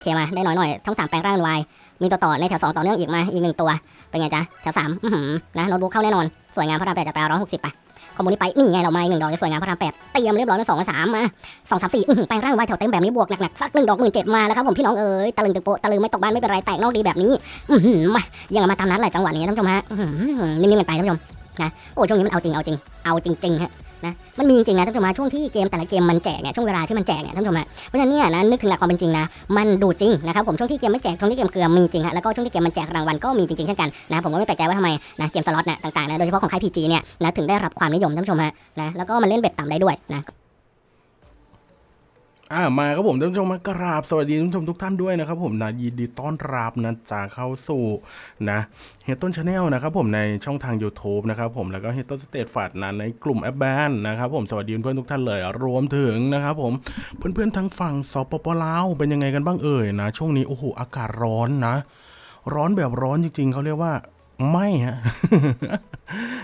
เคมาได้น้อยหน่อยช่องสามแปลงร่างวายมีตัวต่อในแถวสองต่อเนื่องอีกมาอีกหนึ่งตัวเป็นไงจ๊ะแถวสามอื้อหือนะโน้ตบุ๊กเข้าแน่นอนสวยงามพระรามแปดจะไปร้อยหกสิบไปคอมมูนิไปนี่ไงเรามาอีกหนึ่งดอกจะสวยงามพระรามแปดเตรียมเรียบร้อยมาสองกับสามมาสองสามสี่อื้อหือแปลงร่างวายแถวเต็มแบบนี้บวกหนักๆสักหนึ่งดอกหมื่นเจ็ดมาแล้วครับผมพี่น้องเอ๋ยตะลึงตึกโปตะลึงไม่ตกบ้านไม่เป็นไรแตกนอกดีแบบนี้อือหือมายังมาตามนัดแหละจังหวะนี้ท่านผู้ชมฮะนิ่มๆกันไปท่านผู้ชมนะโอ้ช่วงนี้มันเอาจริงเอาจริงเอาจริงๆฮะ นะมันมีจริงๆนะท่านผู้ชมช่วงที่เกมแต่ละเกมมันแจกเนี่ยช่วงเวลาที่มันแจกเนี่ยท่านผู้ชมฮะเพราะฉะนั้นเนี่ยนะนึกถึงหลักความเป็นจริงนะมันดูจริงนะครับผมช่วงที่เกมไม่แจกช่วงที่เกมเกลือมีจริงฮะแล้วก็ช่วงที่เกมมันแจกรางวัลก็มีจริงๆเช่นกันนะผมก็ไม่แปลกใจว่าทำไมนะเกมสล็อตเนี่ยต่างๆนะโดยเฉพาะของค่าย PG เนี่ยนะถึงได้รับความนิยมท่านผู้ชมฮะนะแล้วก็มันเล่น bet ต่ำได้ด้วยนะ อ่ามาครับผมท่านผู้ชมมากราบสวัสดีท่านผู้ชมทุกท่านด้วยนะครับผมนะยินดีต้อนรับนะจากเข้าสู่นะเฮต้น channel นะครับผมในช่องทาง YouTube นะครับผมแล้วก็เฮต้นสเตทฟัดนะในกลุ่มแอปแบนนะครับผมสวัสดีเพื่อนทุกท่านเลย รวมถึงนะครับผมเพื่อนๆทั้งฝั่งสปปลาวเป็นยังไงกันบ้างเอ่ยนะ ช่วงนี้โอ้โหอากาศร้อนนะ ร้อนแบบร้อนจริงๆเขาเรียกว่า ไม่ฮะ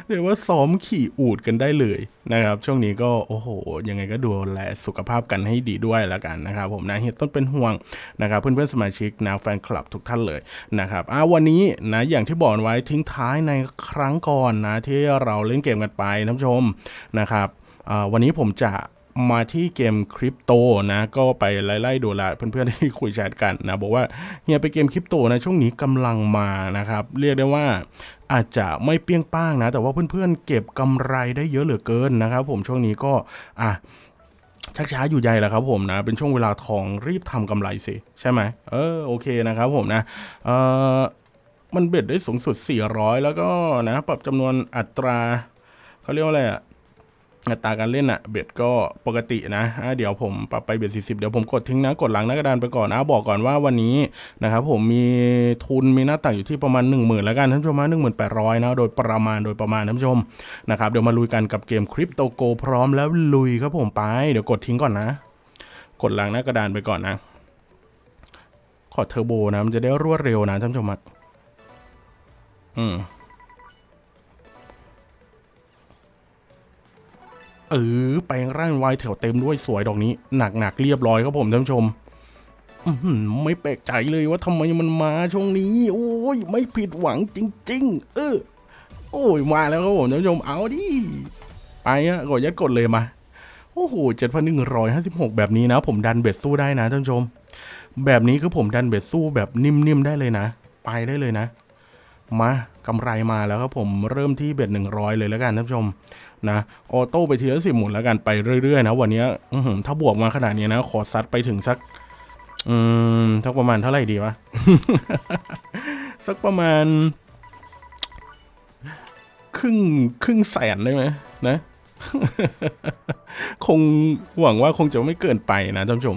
เรียกว่าซ้อมขี่อูดกันได้เลยนะครับ ช่วงนี้ก็โอ้โห ยังไงก็ดูแลสุขภาพกันให้ดีด้วยแล้วกันนะครับผมนะเฮียต้นเป็นห่วงนะครับเพื่อนๆสมาชิกนะแฟนคลับทุกท่านเลยนะครับอ่าวันนี้นะอย่างที่บอกไว้ทิ้งท้ายในครั้งก่อนนะที่เราเล่นเกมกันไปท่านผู้ชมนะครับวันนี้ผมจะ มาที่เกมคริปโตนะก็ไปไล่ๆดูละเพื่อนๆที่คุยแชทกันนะบอกว่าเฮียไปเกมคริปโตนะช่วงนี้กำลังมานะครับ เรียกได้ว่าอาจจะไม่เปี้ยงป้างนะ แต่ว่าเพื่อนๆเก็บกำไรได้เยอะเหลือเกินนะครับ ผมช่วงนี้ก็อะชักช้าอยู่ใหญ่แหละครับผมนะ เป็นช่วงเวลาทองรีบทำกำไรสิใช่ไหมเออโอเคนะครับผมนะเออมันเบ็ดได้สูงสุด 400 แล้วก็นะปรับจำนวนอัตราเขาเรียกว่าอะไรอะ อัตราการเล่นอะเบ็ดก็ปกตินะะเดี๋ยวผมปรับไปเบ็ด40เดี๋ยวผมกดทิ้งนะ กดหลังหน้ากระดานไปก่อนนะบอกก่อนว่าวันนี้นะครับผมมีทุนมีหน้าต่างอยู่ที่ประมาณ 1 0,000 แล้วกันท่านผู้ชมนะ1800นะโดยประมาณโดยประมาณท่านผู้ชมนะครับเดี๋ยวมาลุยกันกับเกมคริปโตโกพร้อมแล้วลุยครับผมไป เดี๋ยวกดทิ้งก่อนนะ กดหลังหน้ากระดานไปก่อนนะ ขอเทอร์โบนะมันจะได้รวดเร็วนะท่านผู้ชมะอืม ออแปลงร่างวายแถวเต็มด้วยสวยดอกนี้ หนักหนักๆเรียบร้อยครับผมท่านผู้ชมไม่แปลกใจเลยว่าทำไมมันมาช่วงนี้ โอ้ยไม่ผิดหวังจริง ๆ เออ โอ้ยมาแล้วครับผมท่านผู้ชมเอาดิไปอะกดยัดกดเลยมาโอ้โหเจ็ดพันหนึ่งร้อยห้าสิบหกแบบนี้นะ ผมดันเบ็ดสู้ได้นะท่านผู้ชม แบบนี้คือผมดันเบ็ดสู้แบบนิ่มๆได้เลยนะ ไปได้เลยนะ มา กำไรมาแล้วครับผมเริ่มที่เบ็ดหนึ่งร้อยเลยแล้วกันท่านผู้ชมนะออโต้ไปทีละสิบหมุนแล้วกันไปเรื่อยๆนะวันนี้อถ้าบวกมาขนาดนี้นะขอซัดไปถึงสัก อืมสักประมาณเท่าไหร่ดีวะสักประมาณ ครึ่งครึ่งแสนได้ไหมนะคงหวังว่าคงจะไม่เกินไปนะท่านผู้ชม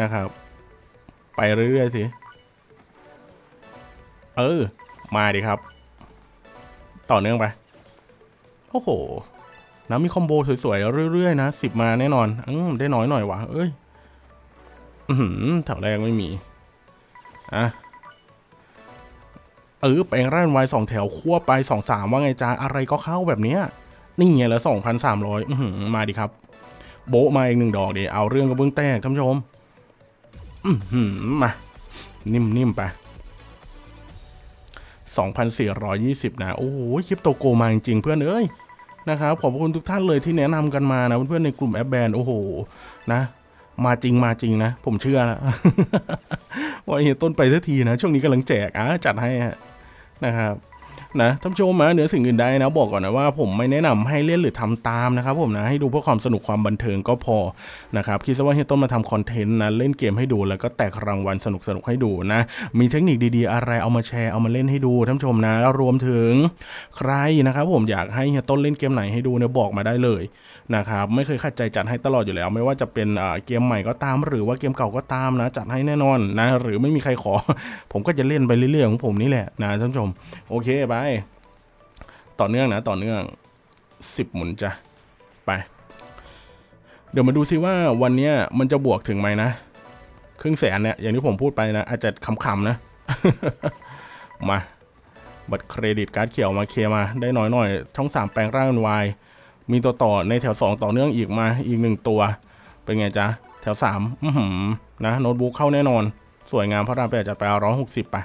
นะครับ ไปเรื่อยๆสิ เออ มาดิครับ ต่อเนื่องไป โอ้โห นะมีคอมโบสวยๆ เรื่อยๆ นะสิบมาแน่นอนอืมได้น้อยหน่อยวะเอ้ย อือหือแถวแรกไม่มี อะเออแปลงร่างไว้สองแถวคั่วไปสองสามว่าไงจ้าอะไรก็เข้าแบบเนี้ยนี่ไงละสองพันสามร้อยมาดิครับ โบมาอีกหนึ่งดอกเดี๋ยวเอาเรื่องกระเบื้องแตกท่านผู้ชมอือหือมา นิ่มๆไป 2,420 นะ โอ้โหคลิปโตโกมาจริงเพื่อนเอ้ยนะครับขอบคุณทุกท่านเลยที่แนะนำกันมานะเพื่อนๆในกลุ่มแอปแบนโอ้โหนะ มาจริงมาจริงนะ ผมเชื่อแล้วว่าเฮียต้นไปทันทีนะ ช่วงนี้กำลังแจกอะจัดให้นะครับ นะท่านผู้ชมนะเหนือสิ่งอื่นใดนะบอกก่อนนะว่าผมไม่แนะนำให้เล่นหรือทำตามนะครับผมนะให้ดูเพื่อความสนุกความบันเทิงก็พอนะครับคิดซะว่าเฮียต้นมาทำคอนเทนต์นะเล่นเกมให้ดูแล้วก็แตกรางวัลสนุกสนุกให้ดูนะมีเทคนิคดีๆ อะไรเอามาแชร์เอามาเล่นให้ดูท่านผู้ชมนะแล้วรวมถึงใครนะครับผมอยากให้เฮียต้นเล่นเกมไหนให้ดูเนี่ยบอกมาได้เลยนะครับไม่เคยขัดใจจัดให้ตลอดอยู่แล้ว ไม่ว่าจะเป็นอ่าเกมใหม่ก็ตาม หรือว่าเกมเก่าก็ตามนะ จัดให้แน่นอนนะ หรือไม่มีใครขอ ผมก็จะเล่นไปเรื่อยๆของผมนี่แหละนะท่านผู้ชม โอเคไปต่อเนื่องนะ ต่อเนื่องสิบหมุนจ้ะ ไป เดี๋ยวมาดูซิว่าวันเนี้ยมันจะบวกถึงไหมนะ ครึ่งแสนเนี่ย อย่างที่ผมพูดไปนะ อาจจะคำๆนะ มา บัตรเครดิตการ์ดเขียวมาเคลียมา ได้น้อยหน่อย ช่องสามแปลงร่างเป็นวายมีตัวต่อในแถวสองต่อเนื่องอีกมาอีกหนึ่งตัว เป็นไงจ๊ะ แถวสามอือหือนะ โน้ตบุ๊กเข้าแน่นอน สวยงามพระรามแปดจัดไปร้อยหกสิบไป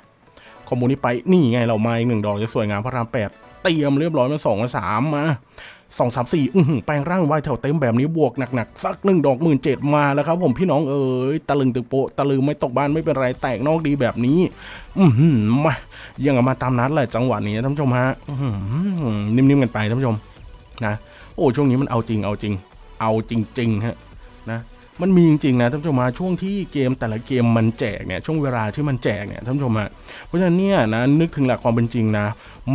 คอมมูนิไปนี่ไงเรามาอีกหนึ่งดอกจะสวยงามพระรามแปดเตรียมเรียบร้อยมาสองมาสามมาสองสามสี่อื้อหือแปลงร่างไว้แถวเต็มแบบนี้บวกหนักๆสักหนึ่งดอกหมื่นเจ็ดมาแล้วครับผมพี่น้องเอ๋ยตะลึงตึกโปะตะลึงไม่ตกบ้านไม่เป็นไรแตกนอกดีแบบนี้ อือหือมายังมาตามนัดเลยจังหวะนี้ท่านผู้ชมฮะอื้อหือนิ่มๆกันไปท่านผู้ชมนะโอ้ช่วงนี้มันเอาจริงเอาจริง เอาจริงๆฮะนะ มันมีจริงๆนะท่านผู้ชมฮะช่วงที่เกมแต่ละเกมมันแจกเนี่ยช่วงเวลาที่มันแจกเนี่ยท่านผู้ชมฮะเพราะฉะนั้นเนี่ยนะนึกถึงหลักความเป็นจริงนะ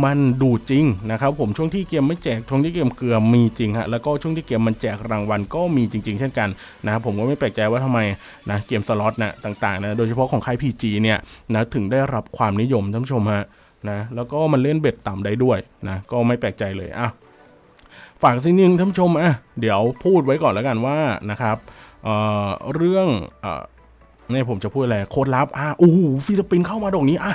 มันดูจริงนะครับผมช่วงที่เกมไม่แจกช่วงที่เกมเกลือมีจริงฮะแล้วก็ช่วงที่เกมมันแจกรางวัลก็มีจริง ๆ เช่นกันนะครับผมก็ไม่แปลกใจว่าทำไมนะเกมสล็อตนะต่างๆนะโดยเฉพาะของค่าย PG เนี่ยนะถึงได้รับความนิยมท่านผู้ชมฮะนะแล้วก็มันเล่น bet ต่ำได้ด้วยนะก็ไม่แปลกใจเลยอะฝากสิ่งหนึ่งท่านผู้ชมอะเดี๋ยวพูดไว้ก่อนแล้วกันว่านะครับ เอ่อเรื่องเอ่อเนี่ยผมจะพูดอะไรโค้ดลับอะโอ้โห free spin เข้ามาดอกนี้อะ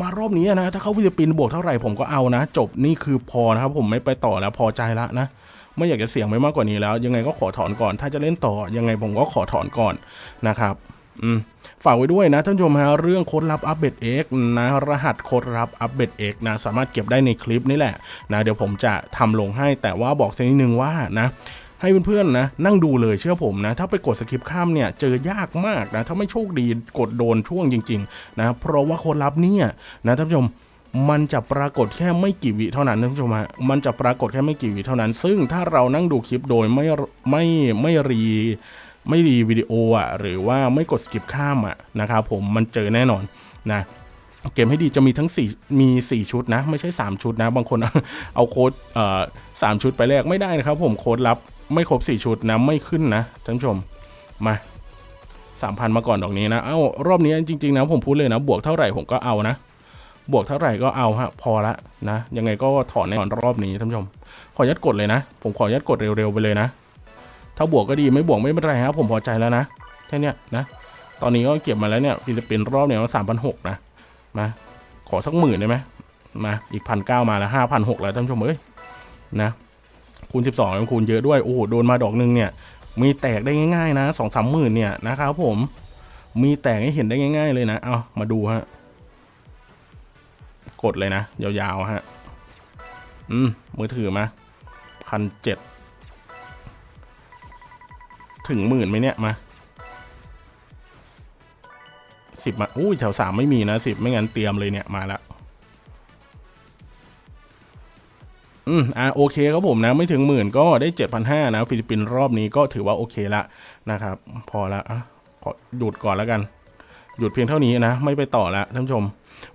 มารอบนี้นะ ถ้าเข้า free spin บวกเท่าไหร่ผมก็เอานะ จบนี่คือพอนะครับ ผมไม่ไปต่อแล้วพอใจละนะไม่อยากจะเสี่ยงไปมากกว่านี้แล้ว ยังไงก็ขอถอนก่อน ถ้าจะเล่นต่อยังไงผมก็ขอถอนก่อนนะครับอืมฝากไว้ด้วยนะท่านผู้ชมฮะเรื่องโค้ดลับอัปเดต X นะรหัสโค้ดลับอัปเดต X นะสามารถเก็บได้ในคลิปนี่แหละนะเดี๋ยวผมจะทำลงให้แต่ว่าบอกสักนิดนึงว่านะ ให้เพื่อนๆนะนั่งดูเลยเชื่อผมนะถ้าไปกดสกิปข้ามเนี่ยเจอยากมากนะถ้าไม่โชคดีกดโดนช่วงจริงๆนะเพราะว่าโค้ดลับเนี่ยนะท่านผู้ชมมันจะปรากฏแค่ไม่กี่วิเท่านั้นท่านผู้ชมฮะมันจะปรากฏแค่ไม่กี่วิเท่านั้น ซึ่งถ้าเรานั่งดูคลิปโดยไม่ไม่ไม่รีไม่รีวิดีโออะหรือว่าไม่กดสกิปข้ามอะนะครับผมมันเจอแน่นอนนะเกมให้ดีจะมีทั้ง4มี 4 ชุดนะ ไม่ใช่ 3 ชุดนะ บางคนเอาโค้ดเอ่อสามชุดไปแลกไม่ได้นะครับผมโค้ดลับ ไม่ครบ 4 ชุดนะ ไม่ขึ้นนะท่านผู้ชมมา3,000มาก่อนดอกนี้นะ เอ้ารอบนี้จริงๆนะผมพูดเลยนะ บวกเท่าไหร่ผมก็เอานะ บวกเท่าไหร่ก็เอาฮะพอละนะ ยังไงก็ถอนแน่นอนรอบนี้ท่านผู้ชม ขอยัดกดเลยนะ ผมขอยัดกดเร็วๆไปเลยนะ ถ้าบวกก็ดีไม่บวกไม่เป็นไรครับผมพอใจแล้วนะแค่นี้นะ ตอนนี้ก็เก็บมาแล้วเนี่ยฟิลิปปินส์รอบเนี่ยสามพันหกนะมาขอสักหมื่นได้ไหมมาอีกพันเก้ามาแล้วห้าพันหกแล้วท่านผู้ชมเอ้ยนะ คูณสิบสองคูณเยอะด้วยโอ้โหโดนมาดอกหนึงเนี่ย มีแตกได้ง่ายๆนะสองสามหมื่นเนี่ยนะครับผม มีแตกให้เห็นได้ง่าย ๆ เลยนะ เอามาดูฮะกดเลยนะ ยาวๆฮะ อืม มือถือมาพันเจ็ดถึงหมื่นไหมเนี่ยมาสิบมาอุ้แถวสามไม่มีนะสิบไม่งั้นเตรียมเลยเนี่ยมาและ อืมอะโอเคครับผมนะไม่ถึงหมื่นก็ได้เจ็ดพันห้านะฟิลิปปินส์รอบนี้ก็ถือว่าโอเคละนะครับ พอละอะขอหยุดก่อนแล้วกัน หยุดเพียงเท่านี้นะ ไม่ไปต่อละท่านผู้ชม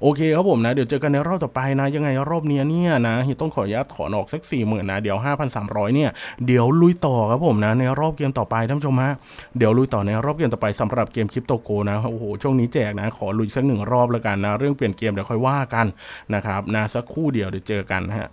โอเคครับผมนะ เดี๋ยวเจอกันในรอบต่อไปนะ ยังไงรอบเนี้ยเนี่ยนะเฮียต้องขออนุญาตถอนออกสักสี่หมื่นนะ เดี๋ยวห้าพันสามร้อยเนี่ย เดี๋ยวลุยต่อครับผมนะ ในรอบเกมต่อไปท่านผู้ชมฮะเดี๋ยวลุยต่อในรอบเกมต่อไปสำหรับเกมคริปโตโกนะโอ้โหช่วงนี้แจกนะ ขอลุยสักหนึ่งรอบแล้วกันนะ เรื่องเปลี่ยนเกมเดี๋ยวค่อยว่ากันนะครับนะสักคู่เดียวเดี๋ยวเจอกันฮะ